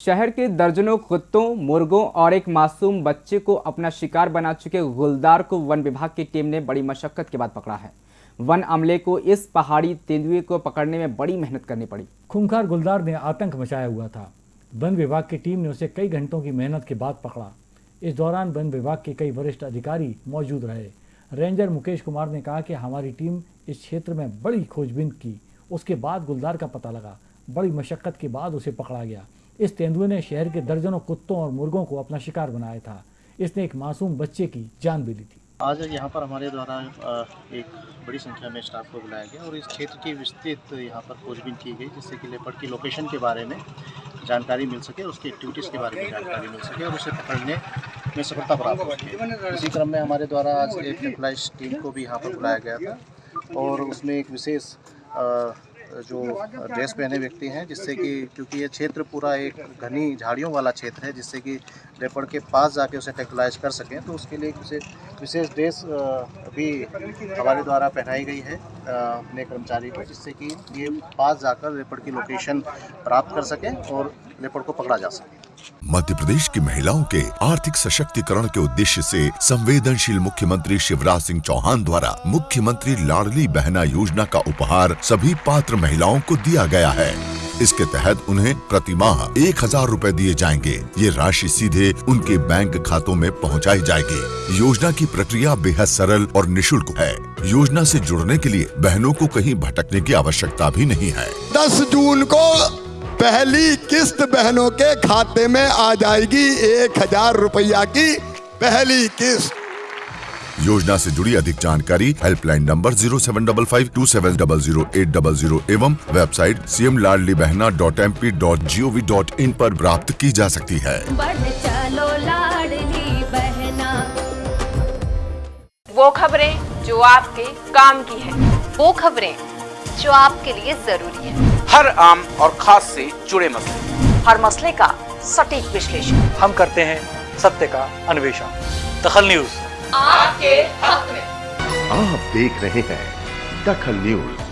शहर के दर्जनों कुत्तों, मुर्गों और एक मासूम बच्चे को अपना शिकार बना चुके गुलदार को वन विभाग की टीम ने बड़ी मशक्कत के बाद पकड़ा है। वन अमले को इस पहाड़ी तेंदुए को पकड़ने में बड़ी मेहनत करनी पड़ी। खूंखार गुलदार ने आतंक मचाया हुआ था। वन विभाग की टीम ने उसे कई घंटों की मेहनत के बाद पकड़ा। इस दौरान वन विभाग के कई वरिष्ठ अधिकारी मौजूद रहे। रेंजर मुकेश कुमार ने कहा कि हमारी टीम इस क्षेत्र में बड़ी खोजबीन की। उसके बाद गुलदार का पता लगा। बड़ी मशक्कत के बाद उसे पकड़ा गया। इस तेंदुए ने शहर के दर्जनों कुत्तों और मुर्गों को अपना शिकार बनाया था। इसने एक मासूम बच्चे की जान भी ली थी। आज यहाँ पर हमारे द्वारा एक बड़ी संख्या में स्टाफ को बुलाया गया और इस क्षेत्र की विस्तृत यहाँ पर खोजबीन की गई, जिससे कि लेपर्ड की लोकेशन के बारे में जानकारी मिल सके उसकी एक्टिविटीज़ के बारे में जानकारी मिल सके और उसे पकड़ने में सफलता प्राप्त हो सके। इसी क्रम में हमारे द्वारा आज एक टीम को भी यहाँ पर बुलाया गया था और उसमें एक विशेष जो ड्रेस पहने व्यक्ति हैं, जिससे कि, क्योंकि ये क्षेत्र पूरा एक घनी झाड़ियों वाला क्षेत्र है, जिससे कि रेपड़ के पास जाके उसे टेक्टलाइज कर सकें तो उसके लिए उसे विशेष ड्रेस भी हमारे द्वारा पहनाई गई है अपने कर्मचारी को, जिससे कि ये पास जाकर रेपड़ की लोकेशन प्राप्त कर सकें और लेपर्ड को पकड़ा जा सके। मध्य प्रदेश की महिलाओं के आर्थिक सशक्तिकरण के उद्देश्य से संवेदनशील मुख्यमंत्री शिवराज सिंह चौहान द्वारा मुख्यमंत्री लाडली बहना योजना का उपहार सभी पात्र महिलाओं को दिया गया है। इसके तहत उन्हें प्रति माह एक हज़ार रूपए दिए जाएँगे। ये राशि सीधे उनके बैंक खातों में पहुंचाई जाएगी। योजना की प्रक्रिया बेहद सरल और निशुल्क है। योजना से जुड़ने के लिए बहनों को कहीं भटकने की आवश्यकता भी नहीं है। दस जून को पहली किस्त बहनों के खाते में आ जाएगी एक हज़ार रुपया की पहली किस्त। योजना से जुड़ी अधिक जानकारी helpline number zero seven double five two seven double zero eight double zero एवं website C M Ladli Behna dot M P dot G O V dot in पर प्राप्त की जा सकती है। चलो बहना। वो खबरें जो आपके काम की है। वो खबरें जो आपके लिए ज़रूरी है। हर आम और खास से जुड़े मसले। हर मसले का सटीक विश्लेषण। हम करते हैं सत्य का अन्वेषण। दखल न्यूज़। आपके हक में। आप देख रहे हैं दखल न्यूज़।